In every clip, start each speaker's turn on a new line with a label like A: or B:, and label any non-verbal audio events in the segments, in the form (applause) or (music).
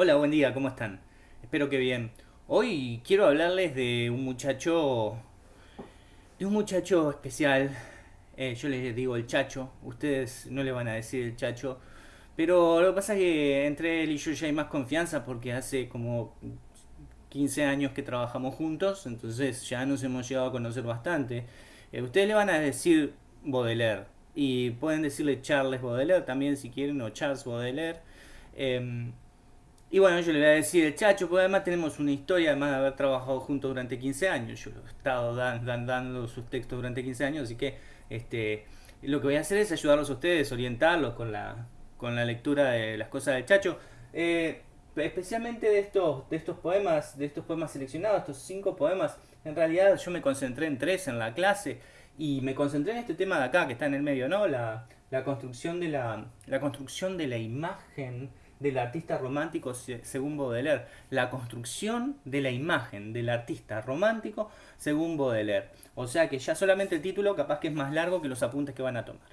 A: Hola, buen día, ¿cómo están? Espero que bien. Hoy quiero hablarles de un muchacho, de un muchacho especial. Eh, yo les digo el chacho, ustedes no le van a decir el chacho, pero lo que pasa es que entre él y yo ya hay más confianza porque hace como 15 años que trabajamos juntos, entonces ya nos hemos llegado a conocer bastante. Eh, ustedes le van a decir Baudelaire y pueden decirle Charles Baudelaire también si quieren o Charles Baudelaire. Em, y bueno, yo le voy a decir el chacho, porque además tenemos una historia, además de haber trabajado juntos durante 15 años. Yo he estado dando sus textos durante 15 años, así que este, lo que voy a hacer es ayudarlos a ustedes, orientarlos con la, con la lectura de las cosas del chacho. Eh, especialmente de estos, de estos poemas, de estos poemas seleccionados, estos cinco poemas, en realidad yo me concentré en tres en la clase y me concentré en este tema de acá que está en el medio, ¿no? La, la construcción de la, la construcción de la imagen del artista romántico según Baudelaire, la construcción de la imagen del artista romántico según Baudelaire. O sea que ya solamente el título capaz que es más largo que los apuntes que van a tomar.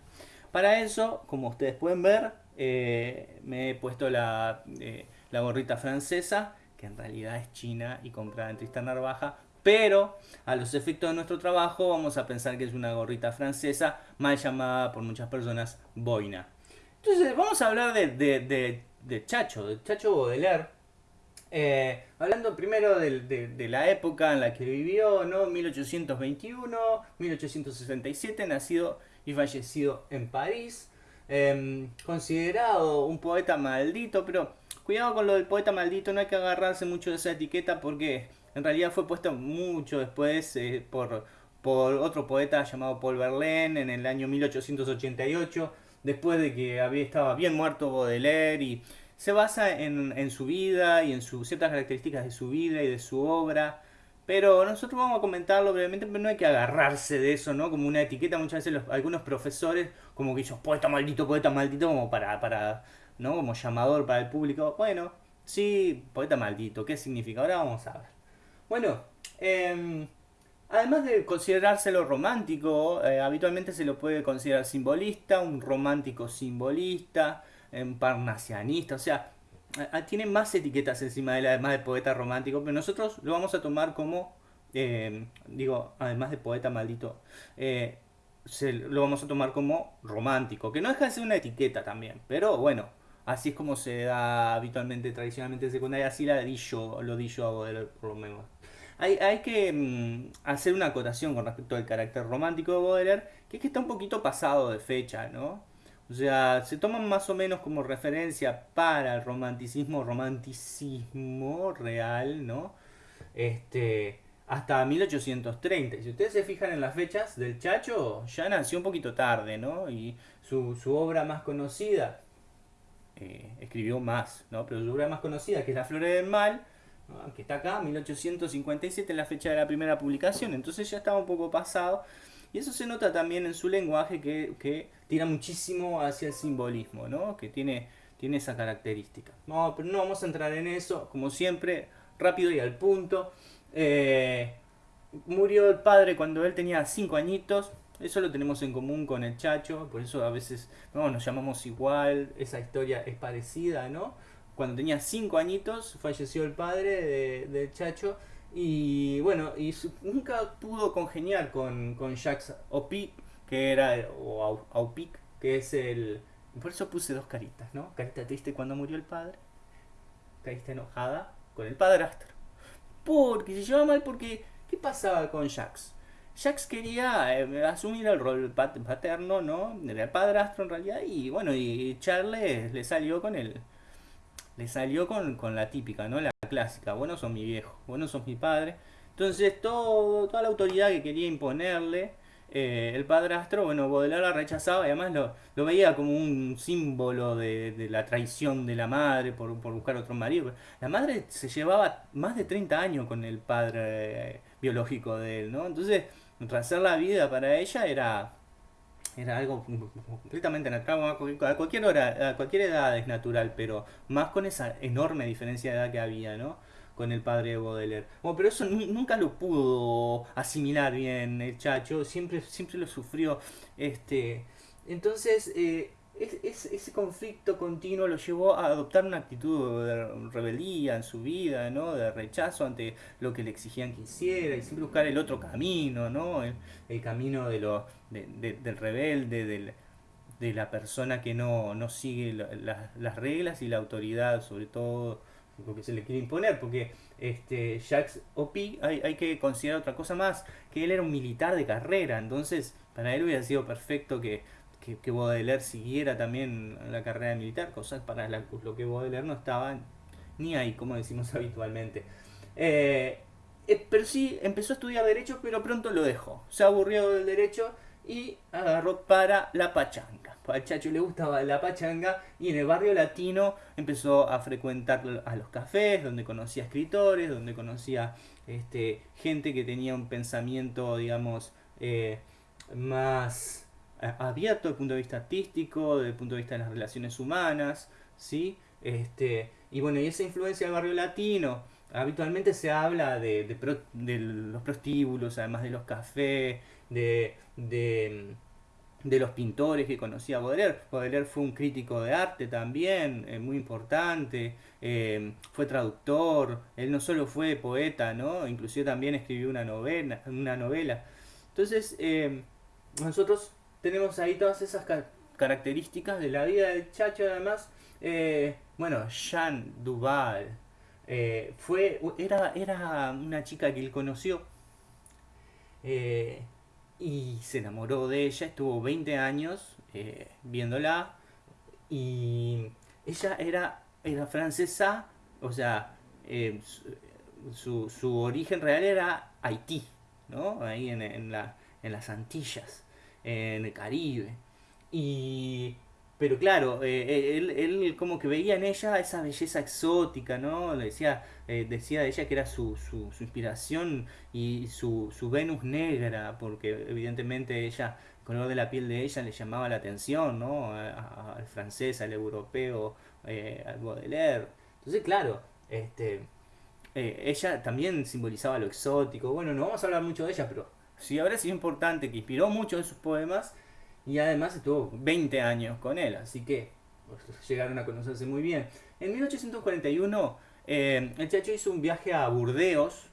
A: Para eso, como ustedes pueden ver, eh, me he puesto la, eh, la gorrita francesa, que en realidad es china y comprada en Tristan Narvaja, pero a los efectos de nuestro trabajo vamos a pensar que es una gorrita francesa, mal llamada por muchas personas boina. Entonces vamos a hablar de, Chacho, de Chacho Baudelaire. Eh, hablando primero de, la época en la que vivió, ¿no? 1821, 1867, nacido y fallecido en París. Em, considerado un poeta maldito, pero cuidado con lo del poeta maldito, no hay que agarrarse mucho de esa etiqueta porque en realidad fue puesto mucho después eh, por, por otro poeta llamado Paul Verlaine en el año 1888 después de que había estaba bien muerto Baudelaire y se basa en, su vida y en ciertas características de su vida y de su obra. Pero nosotros vamos a comentarlo brevemente, pero no hay que agarrarse de eso, ¿no? Como una etiqueta, muchas veces algunos profesores, como que ellos, poeta maldito, poeta maldito, como para, para, ¿no? Como llamador para el público. Bueno, sí, poeta maldito, ¿qué significa? Ahora vamos a ver. Bueno, eh, Además de considerárselo romántico, eh, habitualmente se lo puede considerar simbolista, un romántico simbolista, un parnasianista, o sea, tiene más etiquetas encima de él, además de poeta romántico, pero nosotros lo vamos a tomar como, eh, digo, además de poeta maldito, eh, lo vamos a tomar como romántico, que no deja de ser una etiqueta también, pero bueno, así es como se da habitualmente, tradicionalmente en secundaria, así la di lo di yo a por lo menos. Hay, que mm, hacer una acotación con respecto al carácter romántico de Baudelaire, que es que está un poquito pasado de fecha, ¿no? O sea, se toman más o menos como referencia para el romanticismo, romanticismo real, ¿no? Este, hasta 1830. Si ustedes se fijan en las fechas del Chacho, ya nació un poquito tarde, ¿no? Y su, obra más conocida, eh, escribió más, ¿no? Pero su obra más conocida, que es La Flores del Mal, que está acá, 1857, la fecha de la primera publicación, entonces ya estaba un poco pasado. Y eso se nota también en su lenguaje que, tira muchísimo hacia el simbolismo, ¿no? que tiene, tiene esa característica. No, pero no vamos a entrar en eso, como siempre, rápido y al punto. Eh, murió el padre cuando él tenía 5 añitos, eso lo tenemos en común con el Chacho, por eso a veces no, nos llamamos igual, esa historia es parecida, ¿no? Cuando tenía 5 añitos falleció el padre de, Chacho y bueno, y nunca pudo congeniar con, con Jacques Opic, que era, o Aupic, que es el... Por eso puse dos caritas, ¿no? Carita triste cuando murió el padre, carita enojada con el padrastro. Porque se llevaba mal porque... ¿Qué pasaba con Jacques? Jacques quería eh, asumir el rol paterno, ¿no? Era padrastro en realidad y bueno, y Charles le salió con el le salió con, la típica, ¿no? La clásica, bueno son mi viejo, bueno son mi padre. Entonces todo, toda la autoridad que quería imponerle eh, el padrastro, bueno, Baudelaire la rechazaba y además lo, veía como un símbolo de, la traición de la madre por, buscar otro marido. La madre se llevaba más de 30 años con el padre eh, biológico de él, ¿no? Entonces, hacer la vida para ella era era algo completamente natural, a cualquier hora, a cualquier edad es natural, pero más con esa enorme diferencia de edad que había, ¿no? Con el padre de Baudelaire. Bueno, pero eso nunca lo pudo asimilar bien el chacho, siempre, siempre lo sufrió. Este, entonces, eh, ese conflicto continuo lo llevó a adoptar una actitud de rebeldía en su vida, ¿no? De rechazo ante lo que le exigían que hiciera y siempre buscar el otro camino, ¿no? El, camino de lo, del rebelde, de la persona que no, no sigue las reglas y la autoridad, sobre todo lo que se le quiere imponer, porque este Jacques Opi hay, hay que considerar otra cosa más, que él era un militar de carrera, entonces para él hubiera sido perfecto que que, que Baudelaire siguiera también la carrera militar, cosas para la, lo que Baudelaire no estaba ni ahí, como decimos (laughs) habitualmente. Eh, eh, pero sí, empezó a estudiar Derecho, pero pronto lo dejó. Se aburrió del Derecho y agarró para la pachanga. Al chacho le gustaba la pachanga y en el barrio latino empezó a frecuentar a los cafés, donde conocía escritores, donde conocía este, gente que tenía un pensamiento, digamos, eh, más abierto desde el punto de vista artístico, desde el punto de vista de las relaciones humanas, ¿sí? Este, y bueno, y esa influencia del barrio latino, habitualmente se habla de, los prostíbulos, además de los cafés, de, de, los pintores que conocía Baudelaire. Baudelaire fue un crítico de arte también, eh, muy importante, eh, fue traductor, él no solo fue poeta, ¿no? inclusive también escribió una novela. Una novela. Entonces, eh, nosotros tenemos ahí todas esas características de la vida del Chacho además. Eh, bueno, Jean Duval eh, fue, era, era una chica que él conoció eh, y se enamoró de ella, estuvo 20 años viéndola y ella era, era francesa, o sea, su, su, origen real era Haití, ¿no? Ahí en, en, la, en las Antillas en el Caribe. Y, pero claro, eh, eh, él, él, como que veía en ella esa belleza exótica, ¿no? Decía, eh, decía de ella que era su, su, su inspiración y su, su, Venus negra, porque evidentemente ella, el color de la piel de ella le llamaba la atención, ¿no? Al francés, al europeo, al Baudelaire. Entonces, claro, este, ella también simbolizaba lo exótico. Bueno, no vamos a hablar mucho de ella, pero sí habrá sido importante, que inspiró mucho en sus poemas y además estuvo 20 años con él, así que pues, llegaron a conocerse muy bien. En 1841 eh, el Chacho hizo un viaje a Burdeos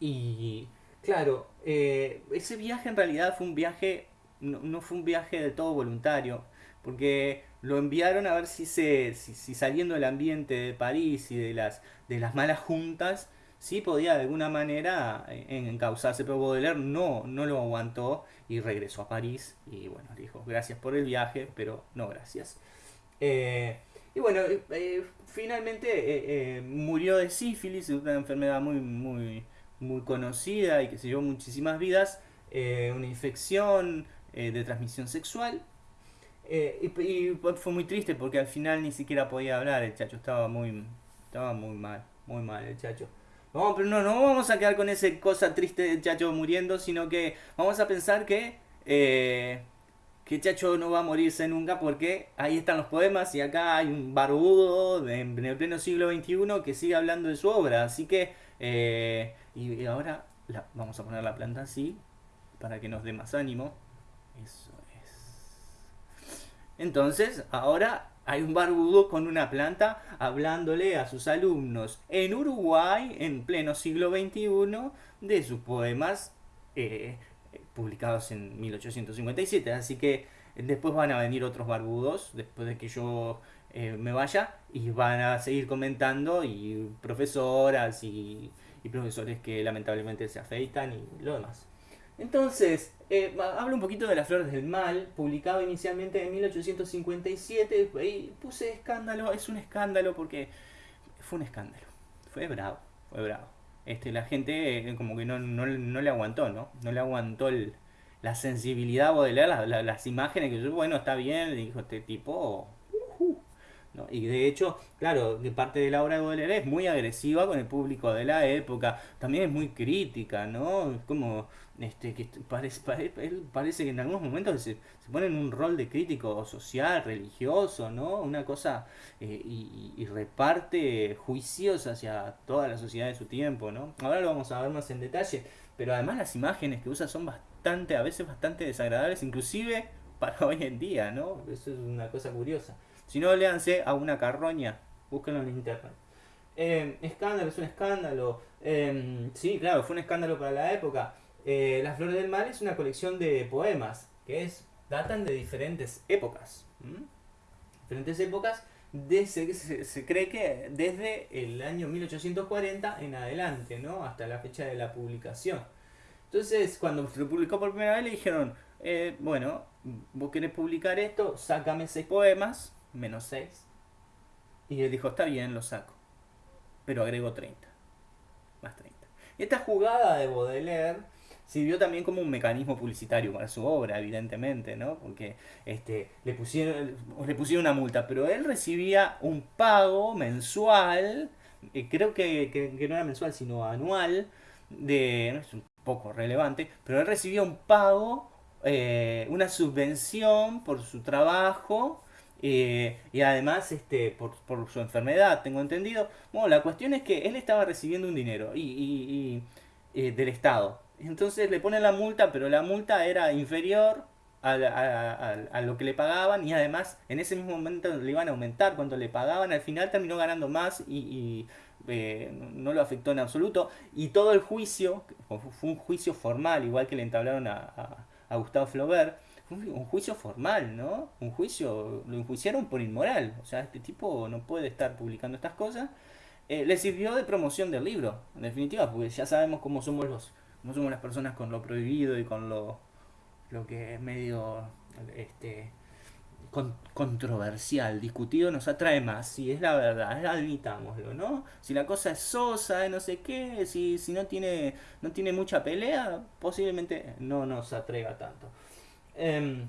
A: y claro, eh, ese viaje en realidad fue un viaje, no, fue un viaje del todo voluntario, porque lo enviaron a ver si, se, si, saliendo del ambiente de París y de las, de las malas juntas, sí podía de alguna manera eh, encauzarse, pero Baudelaire no, no lo aguantó y regresó a París y bueno, dijo gracias por el viaje, pero no gracias. Eh, y bueno, eh, finalmente murió de sífilis, una enfermedad muy, muy, muy conocida y que se llevó muchísimas vidas, una infección de transmisión sexual. Y, y, fue muy triste porque al final ni siquiera podía hablar, el chacho estaba muy, estaba muy mal, muy mal el chacho. No, pero no, no vamos a quedar con esa cosa triste de Chacho muriendo, sino que vamos a pensar que, eh, que Chacho no va a morirse nunca porque ahí están los poemas y acá hay un barbudo en el pleno siglo XXI que sigue hablando de su obra. Así que, eh, y, ahora vamos a poner la planta así para que nos dé más ánimo. Eso es. Entonces, ahora hay un barbudo con una planta hablándole a sus alumnos en Uruguay en pleno siglo XXI de sus poemas eh, publicados en 1857. Así que después van a venir otros barbudos después de que yo eh, me vaya y van a seguir comentando y profesoras y, y profesores que lamentablemente se afeitan y lo demás. Entonces, eh, hablo un poquito de Las Flores del Mal, publicado inicialmente en 1857. Y puse escándalo, es un escándalo porque fue un escándalo. Fue bravo, fue bravo. Este, la gente eh, como que no, no, no, le aguantó, ¿no? No le aguantó el, la sensibilidad de leer las imágenes que yo, bueno, está bien, dijo este tipo, y de hecho, claro, de parte de la obra de Baudelaire es muy agresiva con el público de la época, también es muy crítica, ¿no? Es como este, que parece, él parece que en algunos momentos se, se, pone en un rol de crítico social, religioso, ¿no? Una cosa eh, y, reparte juicios hacia toda la sociedad de su tiempo, ¿no? Ahora lo vamos a ver más en detalle, pero además las imágenes que usa son bastante, a veces bastante desagradables, inclusive para hoy en día, ¿no? Eso es una cosa curiosa. Si no, léanse a una carroña, búsquenlo en internet. Eh, escándalo, es un escándalo. Eh, sí, claro, fue un escándalo para la época. Eh, Las Flores del Mal es una colección de poemas que es, datan de diferentes épocas. Diferentes épocas, de, se, se, cree que desde el año 1840 en adelante, ¿no? Hasta la fecha de la publicación. Entonces, cuando se lo publicó por primera vez, le dijeron, eh, bueno, vos querés publicar esto, sácame seis poemas, menos seis. Y él dijo, está bien, lo saco. Pero agrego 30. Más 30. Y esta jugada de Baudelaire sirvió también como un mecanismo publicitario para su obra, evidentemente, ¿no? Porque este, le, pusieron, le pusieron una multa, pero él recibía un pago mensual, eh, creo que, que, no era mensual, sino anual, de, no es un poco relevante, pero él recibía un pago, eh, una subvención por su trabajo eh, y además este, por, por, su enfermedad, tengo entendido. Bueno, la cuestión es que él estaba recibiendo un dinero y, y, y del Estado entonces le ponen la multa, pero la multa era inferior a, lo que le pagaban y además en ese mismo momento le iban a aumentar cuando le pagaban. Al final terminó ganando más y, eh, no lo afectó en absoluto. Y todo el juicio, fue un juicio formal, igual que le entablaron a, Gustavo Flaubert, fue un juicio formal, ¿no? Un juicio, lo enjuiciaron por inmoral. O sea, este tipo no puede estar publicando estas cosas. Eh, le sirvió de promoción del libro, en definitiva, porque ya sabemos cómo somos los no somos las personas con lo prohibido y con lo, lo que es medio este, controversial, discutido, nos atrae más. Si es la verdad, admitámoslo, ¿no? Si la cosa es sosa, no sé qué, si, si no, tiene, no tiene mucha pelea, posiblemente no nos atraiga tanto. Em,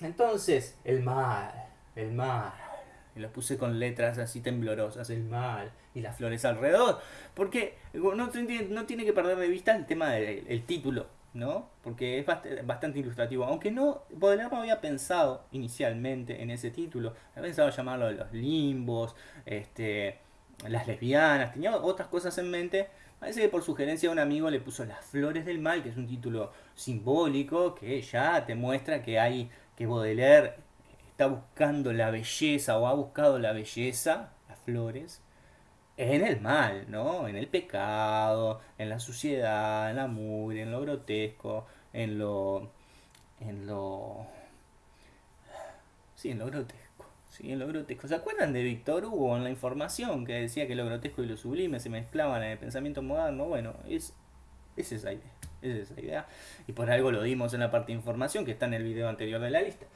A: entonces, el mal, el mal y lo puse con letras así temblorosas, el mal y las flores alrededor. Porque no, no tiene que perder de vista el tema del título, ¿no? Porque es bastante ilustrativo. Aunque no, Baudelaire no había pensado inicialmente en ese título. Había pensado llamarlo los limbos, este, las lesbianas, tenía otras cosas en mente. Parece que por sugerencia de un amigo le puso Las Flores del Mal, que es un título simbólico que ya te muestra que hay que Baudelaire está buscando la belleza o ha buscado la belleza, las flores, en el mal, ¿no? En el pecado, en la suciedad, en la mugre, en lo grotesco, en lo. en lo. Sí, en lo grotesco. Sí, en lo grotesco. ¿Se acuerdan de Víctor Hugo en la información que decía que lo grotesco y lo sublime se mezclaban en el pensamiento moderno? Bueno, es, es esa idea. Es esa idea. Y por algo lo dimos en la parte de información que está en el video anterior de la lista.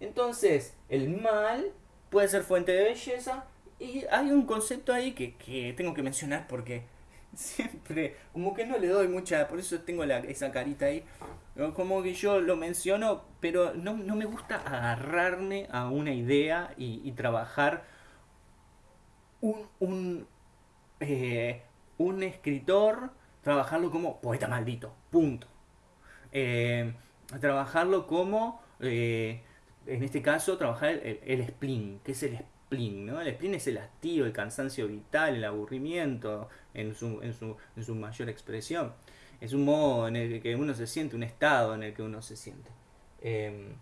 A: Entonces, el mal puede ser fuente de belleza y hay un concepto ahí que, tengo que mencionar porque (laughs) siempre, como que no le doy mucha, por eso tengo esa carita ahí, como que yo lo menciono, pero no, me gusta agarrarme a una idea y, trabajar un, un, eh, un escritor, trabajarlo como poeta maldito, punto. Eh, trabajarlo como... Eh, en este caso, trabajar el, spleen. ¿Qué es el spleen? ¿no? El spleen es el hastío, el cansancio vital, el aburrimiento en su, en su, en su mayor expresión. Es un modo en el que uno se siente, un estado en el que uno se siente. Em,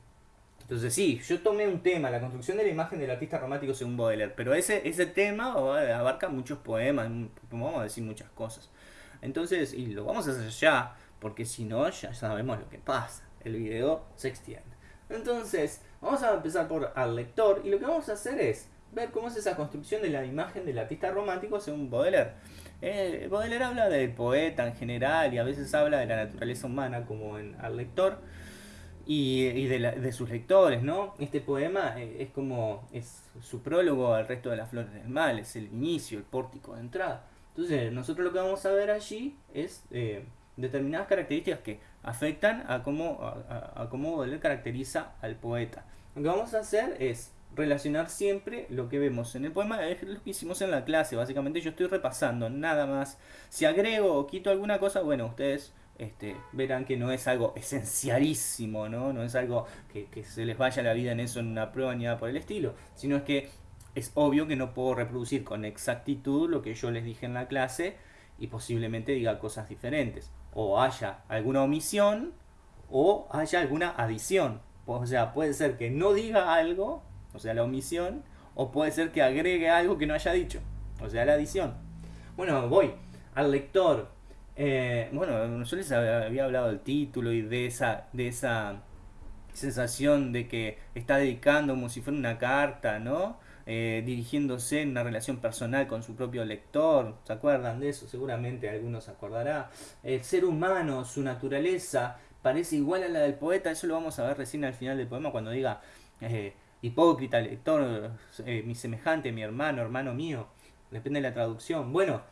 A: entonces sí, yo tomé un tema, la construcción de la imagen del artista romántico según Baudelaire, pero ese, ese tema abarca muchos poemas, vamos a decir muchas cosas. Entonces, y lo vamos a hacer ya, porque si no, ya sabemos lo que pasa. El video se extiende. Entonces, vamos a empezar por al lector y lo que vamos a hacer es ver cómo es esa construcción de la imagen del artista romántico según Baudelaire. Eh, Baudelaire habla del poeta en general y a veces habla de la naturaleza humana como en al lector y, de, sus lectores, ¿no? Este poema eh, es como es su prólogo al resto de las flores del mal, es el inicio, el pórtico de entrada. Entonces, nosotros lo que vamos a ver allí es eh, determinadas características que afectan a cómo, a, cómo caracteriza al poeta. Lo que vamos a hacer es relacionar siempre lo que vemos en el poema, es lo que hicimos en la clase, básicamente yo estoy repasando, nada más. Si agrego o quito alguna cosa, bueno, ustedes este, verán que no es algo esencialísimo, ¿no? No es algo que, que, se les vaya la vida en eso en una prueba ni nada por el estilo, sino es que es obvio que no puedo reproducir con exactitud lo que yo les dije en la clase y posiblemente diga cosas diferentes o haya alguna omisión o haya alguna adición. O sea, puede ser que no diga algo, o sea, la omisión, o puede ser que agregue algo que no haya dicho, o sea, la adición. Bueno, voy al lector. Eh, bueno, yo les había hablado del título y de esa, de esa sensación de que está dedicando como si fuera una carta, ¿no? Eh, dirigiéndose en una relación personal con su propio lector. ¿Se acuerdan de eso? Seguramente algunos se acordará. El ser humano, su naturaleza, parece igual a la del poeta. Eso lo vamos a ver recién al final del poema cuando diga eh, hipócrita, lector, eh, mi semejante, mi hermano, hermano mío. Depende de la traducción. Bueno,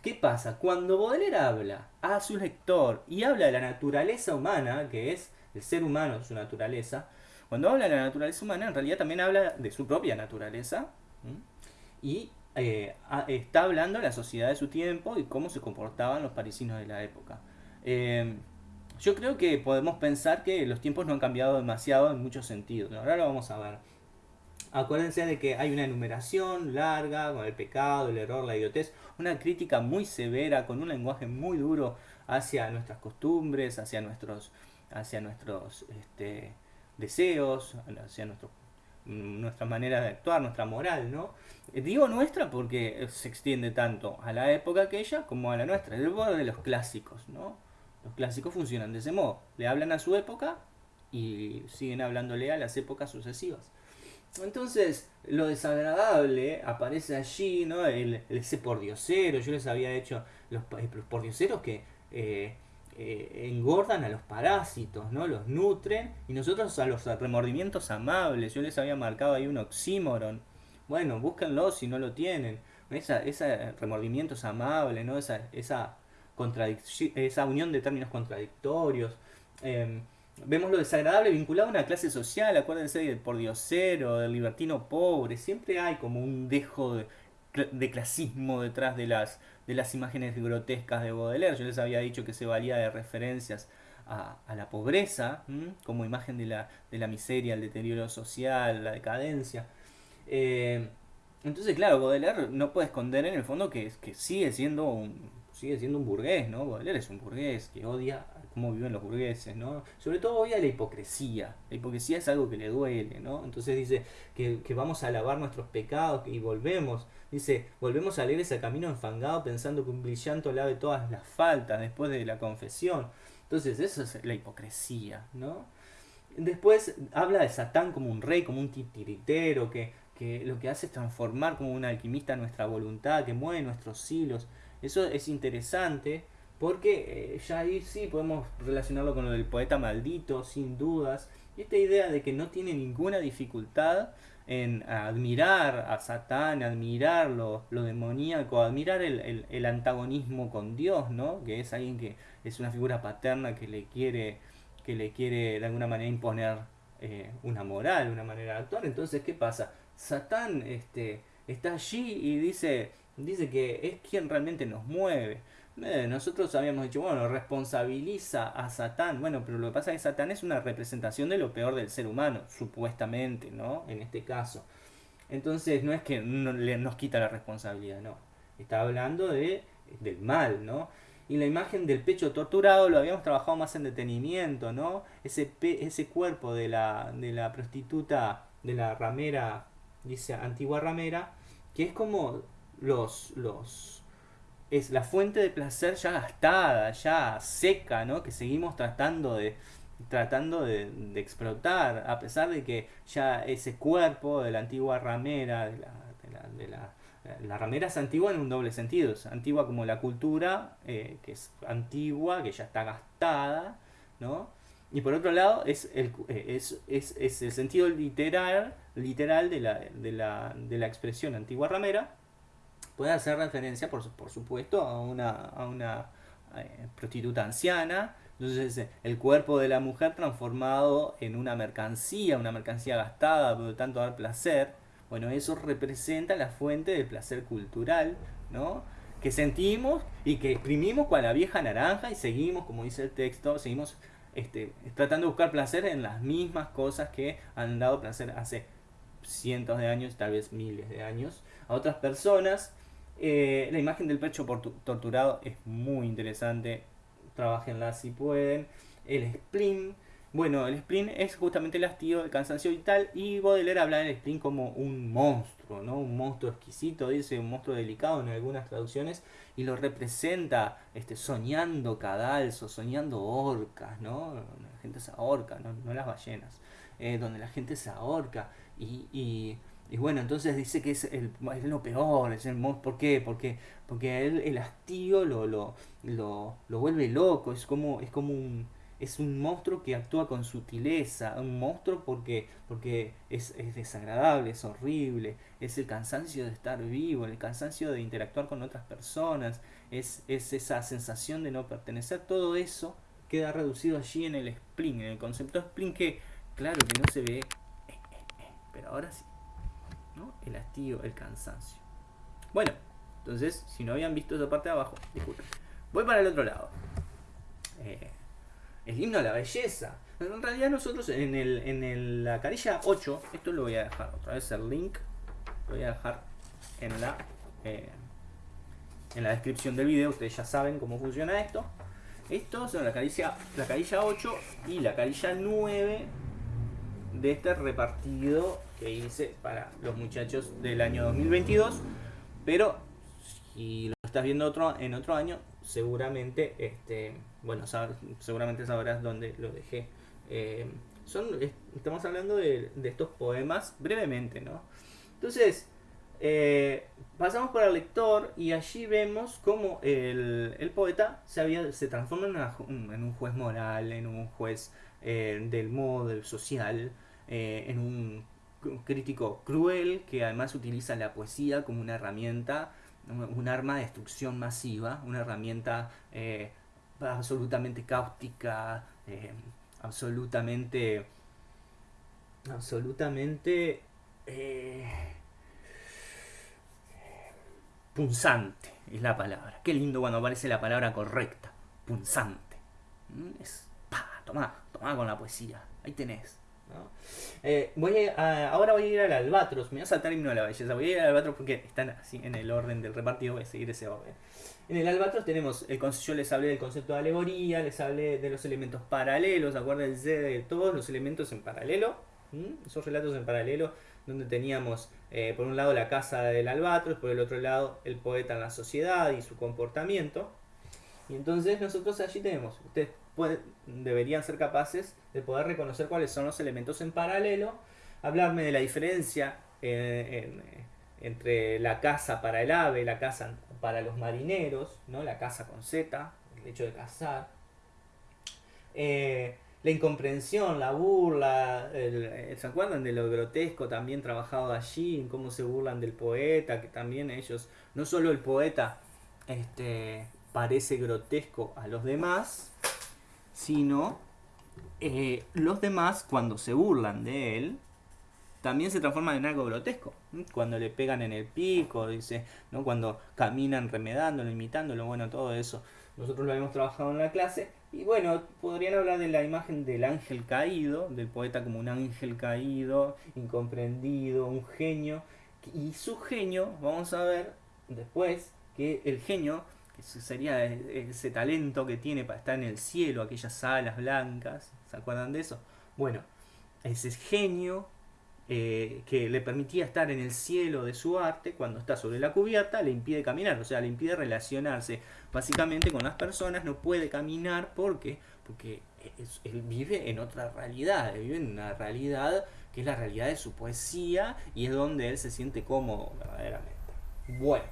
A: ¿qué pasa? Cuando Baudelaire habla a su lector y habla de la naturaleza humana, que es el ser humano, su naturaleza, cuando habla de la naturaleza humana, en realidad también habla de su propia naturaleza y eh, está hablando de la sociedad de su tiempo y cómo se comportaban los parisinos de la época. Em, yo creo que podemos pensar que los tiempos no han cambiado demasiado en muchos sentidos. Ahora lo vamos a ver. Acuérdense de que hay una enumeración larga con el pecado, el error, la idiotez, una crítica muy severa, con un lenguaje muy duro hacia nuestras costumbres, hacia nuestros, hacia nuestros este, deseos, hacia nuestro, nuestra manera de actuar, nuestra moral, ¿no? Digo nuestra porque se extiende tanto a la época aquella como a la nuestra, el borde de los clásicos, ¿no? Los clásicos funcionan de ese modo, le hablan a su época y siguen hablándole a las épocas sucesivas. Entonces, lo desagradable aparece allí, ¿no? El, ese pordiosero, yo les había hecho los, los pordioseros que eh, eh, engordan a los parásitos, ¿no? Los nutren y nosotros a los remordimientos amables. Yo les había marcado ahí un oxímoron. Bueno, búsquenlo si no lo tienen. Esa, ese remordimientos amables, ¿no? Esa, esa, esa unión de términos contradictorios. Em, vemos lo desagradable vinculado a una clase social, acuérdense del pordiosero, del libertino pobre, siempre hay como un dejo de, clasismo detrás de las, de las imágenes grotescas de Baudelaire. Yo les había dicho que se valía de referencias a, la pobreza, como imagen de la, de la miseria, el deterioro social, la decadencia. Eh, entonces, claro, Baudelaire no puede esconder en el fondo que, que sigue siendo un sigue siendo un burgués, ¿no? Baudelaire es un burgués que odia cómo viven los burgueses, ¿no? Sobre todo odia la hipocresía. La hipocresía es algo que le duele, ¿no? Entonces dice que, vamos a lavar nuestros pecados y volvemos. Dice, volvemos a leer ese camino enfangado pensando que un brillanto lave todas las faltas después de la confesión. Entonces, eso es la hipocresía, ¿no? Después habla de Satán como un rey, como un titiritero, que, que lo que hace es transformar como un alquimista nuestra voluntad, que mueve nuestros hilos. Eso es interesante porque eh, ya ahí sí podemos relacionarlo con lo del poeta maldito, sin dudas. Y esta idea de que no tiene ninguna dificultad en admirar a Satán, admirar lo, demoníaco, admirar el, antagonismo con Dios, ¿no? Que es alguien que es una figura paterna que le quiere, que le quiere de alguna manera imponer eh, una moral, una manera de actuar. Entonces, ¿qué pasa? Satán este, está allí y dice, dice que es quien realmente nos mueve. Eh, nosotros habíamos dicho, bueno, responsabiliza a Satán. Bueno, pero lo que pasa es que Satán es una representación de lo peor del ser humano, supuestamente, ¿no? En este caso. Entonces no es que no, le, nos quita la responsabilidad, no. Está hablando de, del mal, ¿no? Y la imagen del pecho torturado lo habíamos trabajado más en detenimiento, ¿no? Ese, ese cuerpo de la, de la prostituta, de la ramera, dice antigua ramera, que es como los, los es la fuente de placer ya gastada, ya seca, ¿no? Que seguimos tratando de tratando de, explotar, a pesar de que ya ese cuerpo de la antigua ramera, de la, de la, la, ramera es antigua en un doble sentido, es antigua como la cultura, eh, que es antigua, que ya está gastada, ¿no? Y por otro lado es el, eh, es, es, es el sentido literal, literal de, de, la, de la expresión antigua ramera, puede hacer referencia, por, por supuesto, a una, a una eh, prostituta anciana. Entonces, eh, el cuerpo de la mujer transformado en una mercancía, una mercancía gastada, por lo tanto dar placer. Bueno, eso representa la fuente del placer cultural, ¿no? Que sentimos y que exprimimos con la vieja naranja y seguimos, como dice el texto, seguimos este, tratando de buscar placer en las mismas cosas que han dado placer hace cientos de años, tal vez miles de años, a otras personas eh, la imagen del pecho torturado es muy interesante. Trabajenla si pueden. El spleen, Bueno, el spleen es justamente el hastío, el cansancio vital y Baudelaire habla del spleen como un monstruo, ¿no? Un monstruo exquisito, dice, un monstruo delicado en algunas traducciones y lo representa este, soñando cadalso, soñando orcas, ¿no? La gente se ahorca, no, las ballenas, eh, donde la gente se ahorca y, bueno, entonces dice que es, el, lo peor, es el ¿por qué? Porque, porque él, el hastío lo, lo, lo, lo vuelve loco, es como, es como un es un monstruo que actúa con sutileza, un monstruo porque, porque es, desagradable, es horrible, es el cansancio de estar vivo, el cansancio de interactuar con otras personas, es, es esa sensación de no pertenecer, todo eso queda reducido allí en el spleen, en el concepto spleen que, claro que no se ve, pero ahora sí, el hastío, el cansancio. Bueno, entonces, si no habían visto esa parte de abajo, disculpen. Voy para el otro lado. Eh, el himno a la belleza. En realidad nosotros en, el, en la carilla 8, esto lo voy a dejar otra vez el link, lo voy a dejar en la, eh, en la descripción del video, ustedes ya saben cómo funciona esto. Esto son la carilla, la carilla 8 y la carilla 9 de este repartido que hice para los muchachos del año 2022. Pero si lo estás viendo otro, en otro año, seguramente este, bueno, seguramente sabrás dónde lo dejé. Eh, son, estamos hablando de, estos poemas brevemente, ¿no? Entonces, eh, pasamos por el lector y allí vemos cómo el, poeta se, había, se transforma en, en, un juez moral, en un juez eh, del modo, del social, en un crítico cruel que además utiliza la poesía como una herramienta, un arma de destrucción masiva, una herramienta absolutamente cáustica, eh, absolutamente, absolutamente eh, punzante, es la palabra. Qué lindo cuando aparece la palabra correcta, punzante. Mm, es, pa, toma, toma con la poesía, ahí tenés. Eh, voy ahora voy a ir al albatros, me voy a saltar el himno de la belleza, voy a ir al albatros porque están así en el orden del repartido, voy a seguir ese orden. En el albatros tenemos, el, yo les hablé del concepto de alegoría, les hablé de los elementos paralelos, acuérdense de todos los elementos en paralelo, esos relatos en paralelo, donde teníamos eh, por un lado la casa del albatros, por el otro lado el poeta en la sociedad y su comportamiento. Y entonces nosotros allí tenemos, ustedes deberían ser capaces de poder reconocer cuáles son los elementos en paralelo, hablarme de la diferencia eh, entre la casa para el ave, la casa para los marineros, ¿no? la casa con Z, el hecho de cazar. Eh, la incomprensión, la burla, ¿se acuerdan de lo grotesco también trabajado allí? Cómo se burlan del poeta, que también ellos, no solo el poeta este, parece grotesco a los demás, sino eh, los demás cuando se burlan de él, también se transforman en algo grotesco. Cuando le pegan en el pico, dice, ¿no? cuando caminan remedándolo, imitándolo, bueno, todo eso. Nosotros lo habíamos trabajado en la clase. Y bueno, podrían hablar de la imagen del ángel caído, del poeta como un ángel caído, incomprendido, un genio. Y su genio, vamos a ver después, que el genio, que sería ese talento que tiene para estar en el cielo, aquellas alas blancas, ¿se acuerdan de eso? Bueno, ese genio eh, que le permitía estar en el cielo de su arte, cuando está sobre la cubierta, le impide caminar, o sea, le impide relacionarse básicamente con las personas, no puede caminar porque, porque él vive en otra realidad, vive en una realidad que es la realidad de su poesía y es donde él se siente cómodo verdaderamente. Bueno,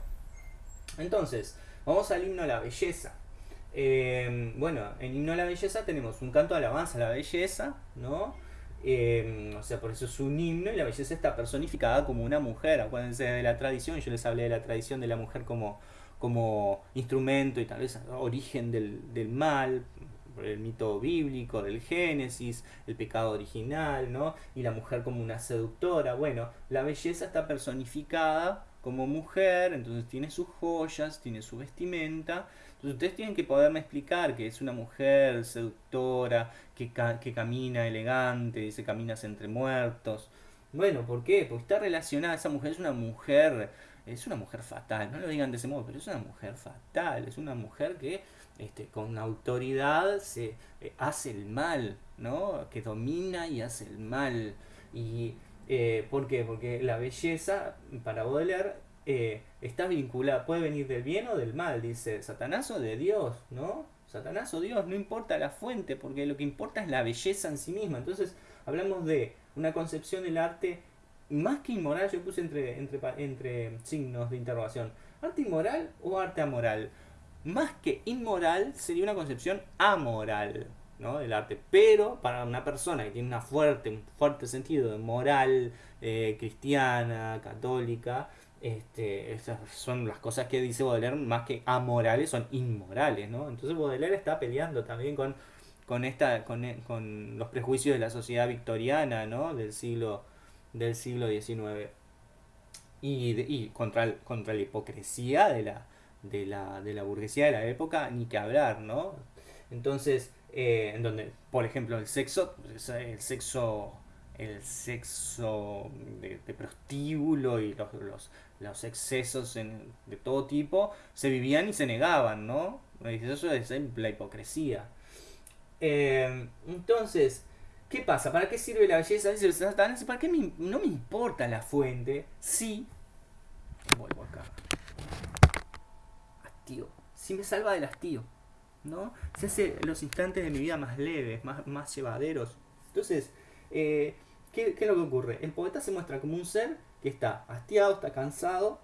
A: entonces, vamos al himno a la belleza. Eh, bueno, en himno a la belleza tenemos un canto de alabanza a la belleza, ¿no? Em, o sea, por eso es un himno y la belleza está personificada como una mujer. Acuérdense de la tradición, yo les hablé de la tradición de la mujer como, como instrumento y tal vez origen del, del mal, el mito bíblico del Génesis, el pecado original, ¿no? Y la mujer como una seductora. Bueno, la belleza está personificada como mujer, entonces tiene sus joyas, tiene su vestimenta. Entonces ustedes tienen que poderme explicar que es una mujer seductora, que, que camina elegante, dice caminas entre muertos. Bueno, ¿por qué? Porque está relacionada, esa mujer es una mujer es una mujer fatal, no lo digan de ese modo, pero es una mujer fatal, es una mujer que este, con autoridad se eh, hace el mal, ¿no? Que domina y hace el mal. Y eh, ¿por qué? Porque la belleza, para Baudelaire, eh, está vinculada, puede venir del bien o del mal, dice Satanás o de Dios, ¿no? Satanás o Dios, no importa la fuente, porque lo que importa es la belleza en sí misma. Entonces, hablamos de una concepción del arte más que inmoral, yo puse entre, entre, entre signos de interrogación, arte inmoral o arte amoral. Más que inmoral sería una concepción amoral ¿no? del arte, pero para una persona que tiene fuerte, un fuerte sentido de moral eh, cristiana, católica, este, esas son las cosas que dice Baudelaire, más que amorales, son inmorales, ¿no? Entonces Baudelaire está peleando también con, con, esta, con, con los prejuicios de la sociedad victoriana, ¿no? Del siglo, del siglo XIX. Y, y contra, contra la hipocresía de la, de, la, de la burguesía de la época, ni que hablar, ¿no? Entonces, eh, en donde, por ejemplo, el sexo, el sexo el sexo de, prostíbulo y los, los, los excesos de todo tipo se vivían y se negaban, ¿no? Eso es la hipocresía. Eh, entonces, ¿qué pasa? ¿Para qué sirve la belleza? ¿para qué no me importa la fuente si... Vuelvo acá. Hastío. Si me salva del hastío. ¿No? Se hace los instantes de mi vida más leves, más, más llevaderos. Entonces, eh, ¿qué, ¿qué es lo que ocurre? El poeta se muestra como un ser que está hastiado, está cansado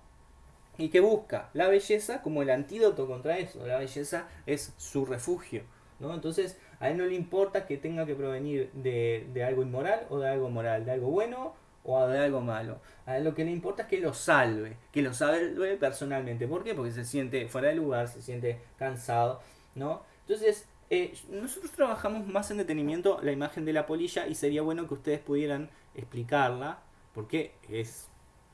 A: y que busca la belleza como el antídoto contra eso. La belleza es su refugio. ¿no? Entonces, a él no le importa que tenga que provenir de, de, algo inmoral o de algo moral, de algo bueno o de algo malo. A él lo que le importa es que lo salve, que lo salve personalmente. ¿Por qué? Porque se siente fuera de lugar, se siente cansado, ¿no? Entonces, eh, nosotros trabajamos más en detenimiento la imagen de la polilla y sería bueno que ustedes pudieran explicarla, porque es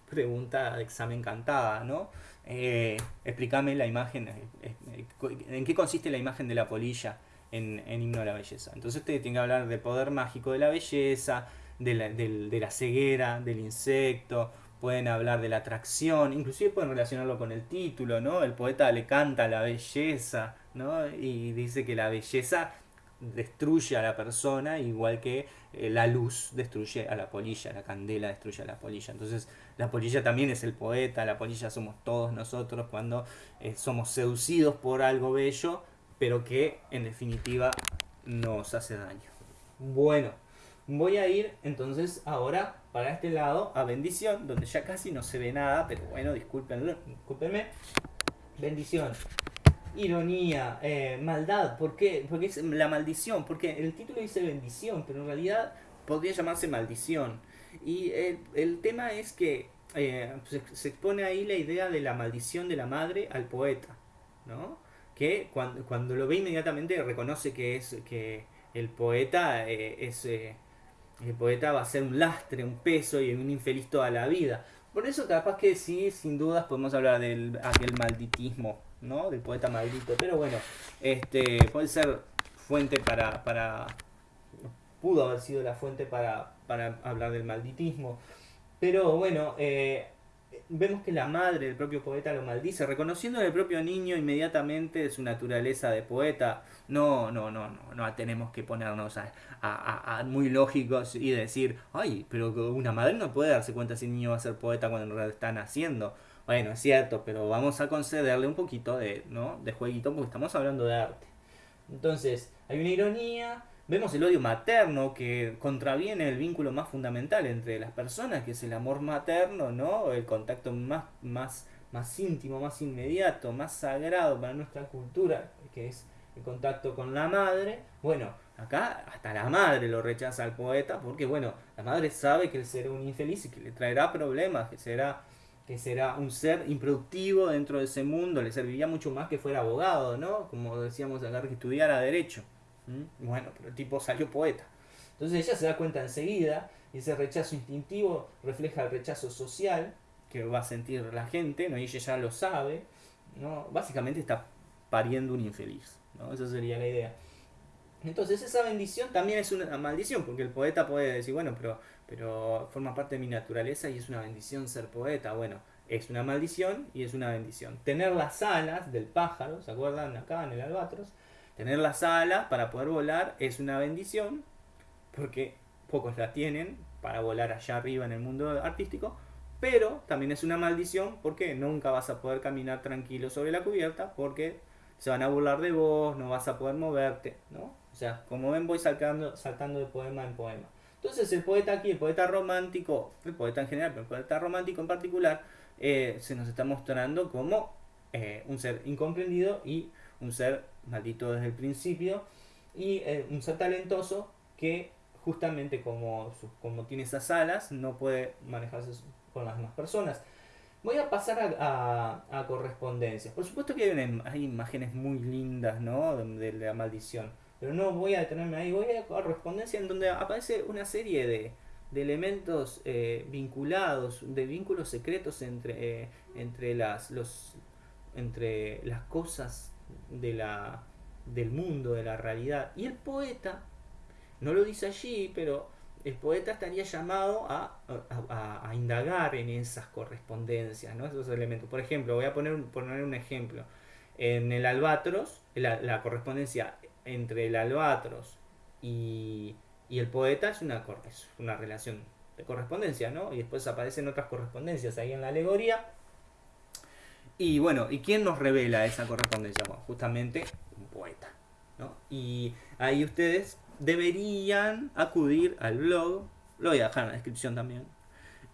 A: pregunta de examen cantada, ¿no? Eh, explícame la imagen, eh, eh, en qué consiste la imagen de la polilla en, Himno de la Belleza. Entonces ustedes tienen que hablar del poder mágico de la belleza, de la, de la ceguera, del insecto, pueden hablar de la atracción, inclusive pueden relacionarlo con el título, ¿no? El poeta le canta la belleza, ¿no? Y dice que la belleza destruye a la persona igual que eh, la luz destruye a la polilla, la candela destruye a la polilla. Entonces la polilla también es el poeta, la polilla somos todos nosotros cuando eh, somos seducidos por algo bello, pero que en definitiva nos hace daño. Bueno, voy a ir entonces ahora para este lado a bendición, donde ya casi no se ve nada, pero bueno, discúlpenme. Bendición ironía, eh, maldad. ¿Por qué? Porque es la maldición. Porque el título dice bendición, pero en realidad podría llamarse maldición. Y el, tema es que eh, se, expone ahí la idea de la maldición de la madre al poeta, ¿no? Que cuando, cuando lo ve inmediatamente reconoce que es que el poeta eh, es el poeta va a ser un lastre, un peso y un infeliz toda la vida. Por eso capaz que sí, sin dudas podemos hablar del aquel malditismo ¿no? Del poeta maldito. Pero bueno, este puede ser fuente para, para pudo haber sido la fuente para, para hablar del malditismo. Pero bueno, eh, vemos que la madre del propio poeta lo maldice, reconociendo el propio niño inmediatamente su naturaleza de poeta. No, no, no, no, no tenemos que ponernos a, muy lógicos y decir, ay, pero una madre no puede darse cuenta si el niño va a ser poeta cuando en realidad está naciendo. Bueno, es cierto, pero vamos a concederle un poquito de, ¿no? de jueguito porque estamos hablando de arte. Entonces, hay una ironía, vemos el odio materno que contraviene el vínculo más fundamental entre las personas, que es el amor materno, ¿no? El contacto más, más, más íntimo, más inmediato, más sagrado para nuestra cultura, que es el contacto con la madre. Bueno, acá hasta la madre lo rechaza al poeta porque, bueno, la madre sabe que él será un infeliz y que le traerá problemas, que será que será un ser improductivo dentro de ese mundo, le serviría mucho más que fuera abogado, ¿no? Como decíamos acá, que estudiara derecho. Bueno, pero el tipo salió poeta. Entonces ella se da cuenta enseguida y ese rechazo instintivo refleja el rechazo social que va a sentir la gente, ¿no? Y ella ya lo sabe, ¿no? Básicamente está pariendo un infeliz, ¿no? Esa sería la idea. Entonces esa bendición también es una maldición, porque el poeta puede decir, bueno, pero, pero forma parte de mi naturaleza y es una bendición ser poeta. Bueno, es una maldición y es una bendición. Tener las alas del pájaro, ¿se acuerdan acá en el albatros? Tener las alas para poder volar es una bendición, porque pocos la tienen para volar allá arriba en el mundo artístico, pero también es una maldición porque nunca vas a poder caminar tranquilo sobre la cubierta porque se van a burlar de vos, no vas a poder moverte, ¿no? O sea, como ven voy saltando, saltando de poema en poema. Entonces el poeta aquí, el poeta romántico, el poeta en general, pero el poeta romántico en particular, eh, se nos está mostrando como eh, un ser incomprendido y un ser maldito desde el principio y eh, un ser talentoso que justamente como, como tiene esas alas no puede manejarse con las demás personas. Voy a pasar a, correspondencias. Por supuesto que hay, imágenes muy lindas ¿no? de, la maldición, pero no voy a detenerme ahí. Voy a correspondencia en donde aparece una serie de, de elementos eh, vinculados, de vínculos secretos entre, eh, entre, las, los, entre las cosas de la, del mundo, de la realidad. Y el poeta, no lo dice allí, pero el poeta estaría llamado a, a, indagar en esas correspondencias, ¿no? esos elementos. Por ejemplo, voy a poner, poner un ejemplo. En el albatros, la, correspondencia entre el albatros y, el poeta es una, relación de correspondencia, ¿no? Y después aparecen otras correspondencias ahí en la alegoría. Y bueno, ¿y quién nos revela esa correspondencia? Justamente un poeta, ¿no? Y ahí ustedes deberían acudir al blog, lo voy a dejar en la descripción también,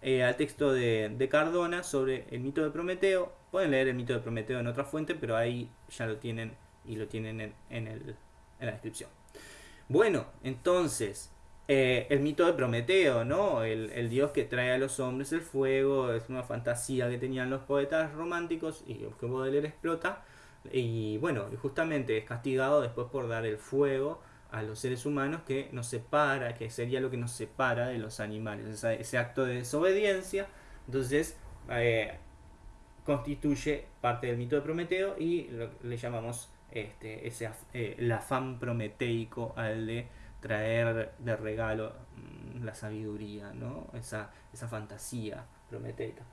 A: eh, al texto de, Cardona sobre el mito de Prometeo. Pueden leer el mito de Prometeo en otra fuente, pero ahí ya lo tienen y lo tienen en, en, la descripción. Bueno, entonces, eh, el mito de Prometeo, ¿no? El, dios que trae a los hombres el fuego, es una fantasía que tenían los poetas románticos y que Baudelaire explota. Y bueno, justamente es castigado después por dar el fuego a los seres humanos que nos separa, que sería lo que nos separa de los animales. ese acto de desobediencia, entonces, eh, constituye parte del mito de Prometeo y le llamamos este, ese, eh, el afán prometeico al de traer de regalo mm, la sabiduría, ¿no? esa, esa fantasía prometeica.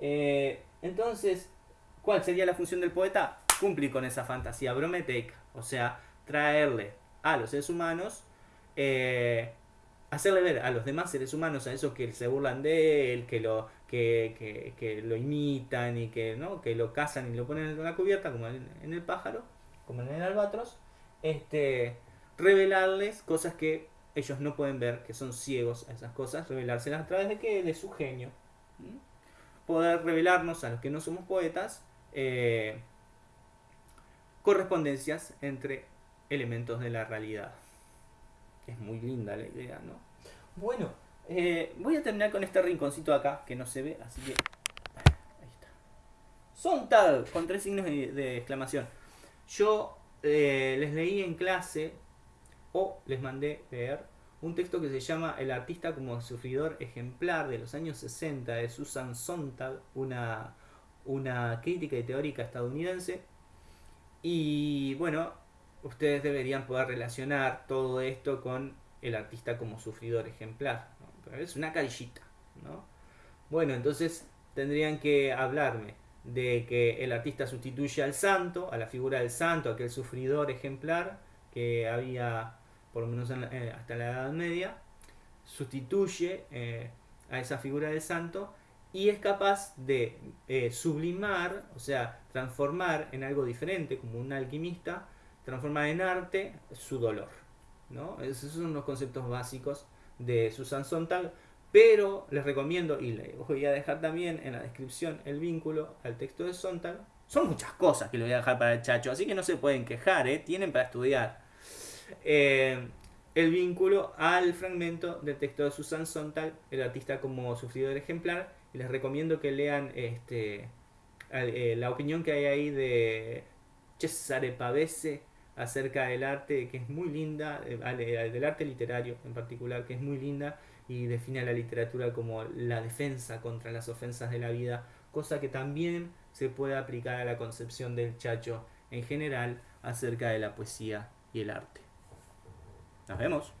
A: Eh, entonces, ¿cuál sería la función del poeta? Cumplir con esa fantasía prometeica, o sea, traerle a los seres humanos, eh, hacerle ver a los demás seres humanos, a esos que se burlan de él, que lo, que, que, lo imitan y que, ¿no? que lo cazan y lo ponen en la cubierta, como en, el pájaro, como en el albatros, este, revelarles cosas que ellos no pueden ver, que son ciegos a esas cosas, revelárselas a través de qué? De su genio. Poder revelarnos a los que no somos poetas eh, correspondencias entre elementos de la realidad. Es muy linda la idea, ¿no? Bueno, eh, voy a terminar con este rinconcito acá, que no se ve, así que... Ahí está. Sontag, con tres signos de, exclamación. Yo eh, les leí en clase, o les mandé leer, un texto que se llama El artista como sufridor ejemplar de los años 60 de Susan Sontag, una, una crítica y teórica estadounidense. Y bueno, ustedes deberían poder relacionar todo esto con el artista como sufridor ejemplar. es una carillita. ¿no? Bueno, entonces tendrían que hablarme de que el artista sustituye al santo, a la figura del santo, aquel sufridor ejemplar que había por lo menos eh, hasta la Edad Media, sustituye eh, a esa figura del santo y es capaz de eh, sublimar, o sea, transformar en algo diferente, como un alquimista, transformar en arte su dolor. ¿no? Esos son los conceptos básicos de Susan Sontag, pero les recomiendo, y les voy a dejar también en la descripción el vínculo al texto de Sontag. Son muchas cosas que les voy a dejar para el chacho, así que no se pueden quejar, ¿eh? tienen para estudiar. Eh, el vínculo al fragmento del texto de Susan Sontag, el artista como sufridor ejemplar, les recomiendo que lean este, eh, la opinión que hay ahí de Cesare Pavese acerca del arte, que es muy linda, eh, eh, del arte literario en particular, que es muy linda y define a la literatura como la defensa contra las ofensas de la vida, cosa que también se puede aplicar a la concepción del chacho en general acerca de la poesía y el arte. Nos vemos.